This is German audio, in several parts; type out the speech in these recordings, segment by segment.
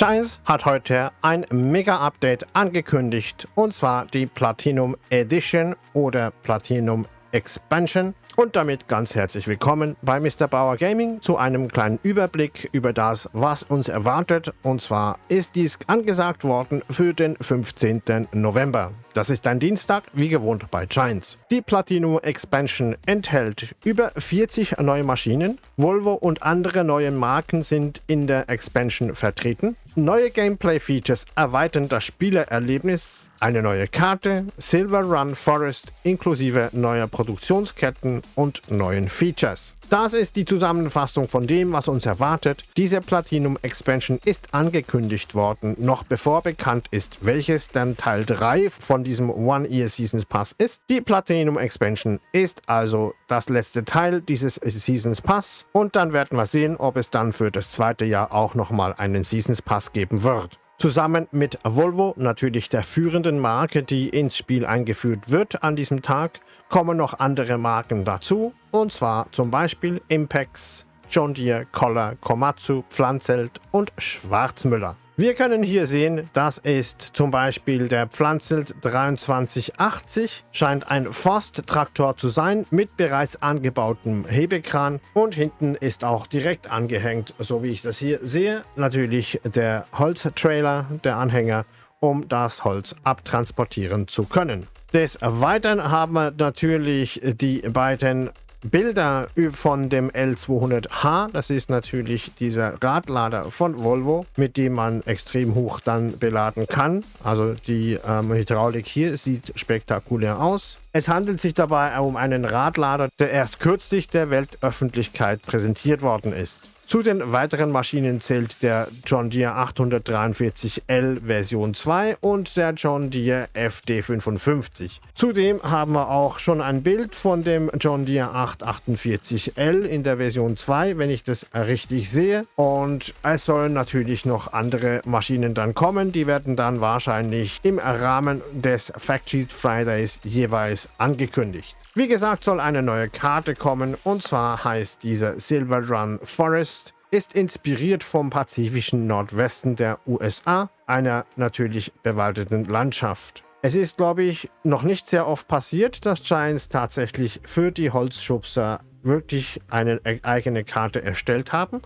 Giants hat heute ein Mega-Update angekündigt und zwar die Platinum Edition oder Platinum Expansion und damit ganz herzlich willkommen bei Mr. Bauer Gaming zu einem kleinen Überblick über das, was uns erwartet. Und zwar ist dies angesagt worden für den 15. November. Das ist ein Dienstag, wie gewohnt bei Giants. Die Platinum Expansion enthält über 40 neue Maschinen. Volvo und andere neue Marken sind in der Expansion vertreten. Neue Gameplay-Features erweitern das Spielererlebnis. Eine neue Karte, Silver Run Forest inklusive neuer Produktionsketten und neuen Features. Das ist die Zusammenfassung von dem, was uns erwartet. Diese Platinum Expansion ist angekündigt worden, noch bevor bekannt ist, welches dann Teil 3 von diesem One Year Seasons Pass ist. Die Platinum Expansion ist also das letzte Teil dieses Seasons Pass und dann werden wir sehen, ob es dann für das zweite Jahr auch nochmal einen Seasons Pass geben wird. Zusammen mit Volvo, natürlich der führenden Marke, die ins Spiel eingeführt wird an diesem Tag, kommen noch andere Marken dazu, und zwar zum Beispiel Impex, John Deere, Kohler, Komatsu, Pflanzelt und Schwarzmüller. Wir können hier sehen, das ist zum Beispiel der Pflanzelt 2380, scheint ein Forsttraktor zu sein mit bereits angebautem Hebekran und hinten ist auch direkt angehängt, so wie ich das hier sehe, natürlich der Holztrailer, der Anhänger, um das Holz abtransportieren zu können. Des Weiteren haben wir natürlich die beiden Bilder von dem L200H. Das ist natürlich dieser Radlader von Volvo, mit dem man extrem hoch dann beladen kann. Also die ähm, Hydraulik hier sieht spektakulär aus. Es handelt sich dabei um einen Radlader, der erst kürzlich der Weltöffentlichkeit präsentiert worden ist. Zu den weiteren Maschinen zählt der John Deere 843L Version 2 und der John Deere FD55. Zudem haben wir auch schon ein Bild von dem John Deere 848L in der Version 2, wenn ich das richtig sehe. Und es sollen natürlich noch andere Maschinen dann kommen. Die werden dann wahrscheinlich im Rahmen des Factsheet Fridays jeweils angekündigt. Wie gesagt, soll eine neue Karte kommen und zwar heißt diese Silver Run Forest, ist inspiriert vom pazifischen Nordwesten der USA, einer natürlich bewaldeten Landschaft. Es ist, glaube ich, noch nicht sehr oft passiert, dass Giants tatsächlich für die Holzschubser wirklich eine e-, eigene Karte erstellt haben,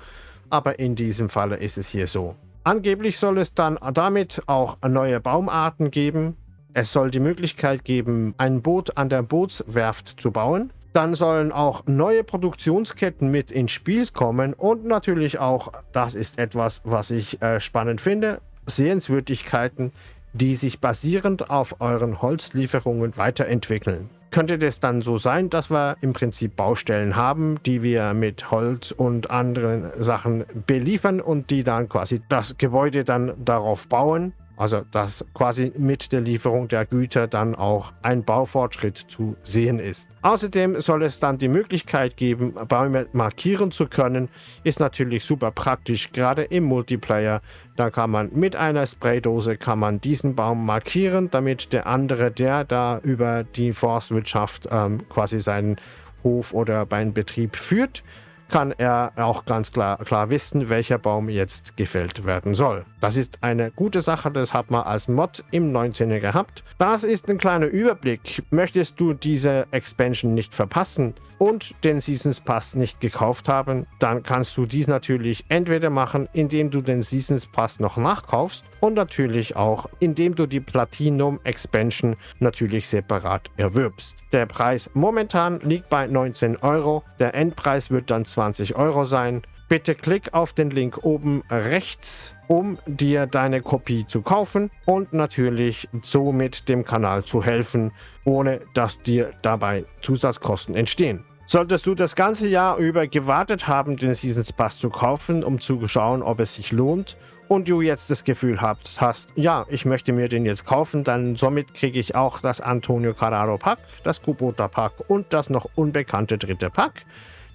aber in diesem Falle ist es hier so. Angeblich soll es dann damit auch neue Baumarten geben, es soll die Möglichkeit geben, ein Boot an der Bootswerft zu bauen. Dann sollen auch neue Produktionsketten mit ins Spiel kommen und natürlich auch, das ist etwas, was ich äh, spannend finde, Sehenswürdigkeiten, die sich basierend auf euren Holzlieferungen weiterentwickeln. Könnte das dann so sein, dass wir im Prinzip Baustellen haben, die wir mit Holz und anderen Sachen beliefern und die dann quasi das Gebäude dann darauf bauen also dass quasi mit der Lieferung der Güter dann auch ein Baufortschritt zu sehen ist. Außerdem soll es dann die Möglichkeit geben, Bäume markieren zu können. Ist natürlich super praktisch, gerade im Multiplayer. Da kann man mit einer Spraydose kann man diesen Baum markieren, damit der andere, der da über die Forstwirtschaft ähm, quasi seinen Hof oder seinen Betrieb führt, kann er auch ganz klar, klar wissen, welcher Baum jetzt gefällt werden soll. Das ist eine gute Sache, das hat man als Mod im 19. gehabt. Das ist ein kleiner Überblick. Möchtest du diese Expansion nicht verpassen und den Seasons Pass nicht gekauft haben, dann kannst du dies natürlich entweder machen, indem du den Seasons Pass noch nachkaufst und natürlich auch, indem du die Platinum Expansion natürlich separat erwirbst. Der Preis momentan liegt bei 19 Euro, der Endpreis wird dann 20 Euro sein. Bitte klick auf den Link oben rechts, um dir deine Kopie zu kaufen und natürlich somit dem Kanal zu helfen, ohne dass dir dabei Zusatzkosten entstehen. Solltest du das ganze Jahr über gewartet haben, den Seasons Pass zu kaufen, um zu schauen, ob es sich lohnt und du jetzt das Gefühl hast, hast, ja, ich möchte mir den jetzt kaufen, dann somit kriege ich auch das Antonio Carraro Pack, das Kubota Pack und das noch unbekannte dritte Pack,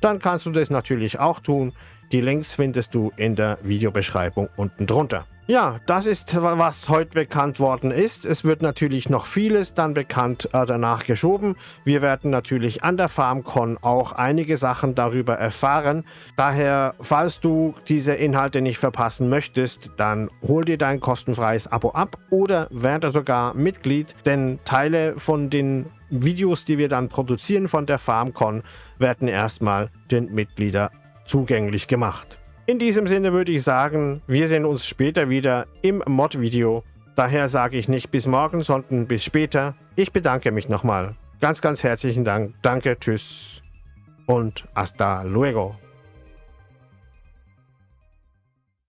dann kannst du das natürlich auch tun. Die Links findest du in der Videobeschreibung unten drunter. Ja, das ist, was heute bekannt worden ist. Es wird natürlich noch vieles dann bekannt äh, danach geschoben. Wir werden natürlich an der FarmCon auch einige Sachen darüber erfahren. Daher, falls du diese Inhalte nicht verpassen möchtest, dann hol dir dein kostenfreies Abo ab oder werde sogar Mitglied, denn Teile von den Videos, die wir dann produzieren von der FarmCon, werden erstmal den Mitgliedern zugänglich gemacht. In diesem Sinne würde ich sagen, wir sehen uns später wieder im Mod-Video. Daher sage ich nicht bis morgen, sondern bis später. Ich bedanke mich nochmal. Ganz, ganz herzlichen Dank. Danke, tschüss und hasta luego.